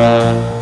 Uh...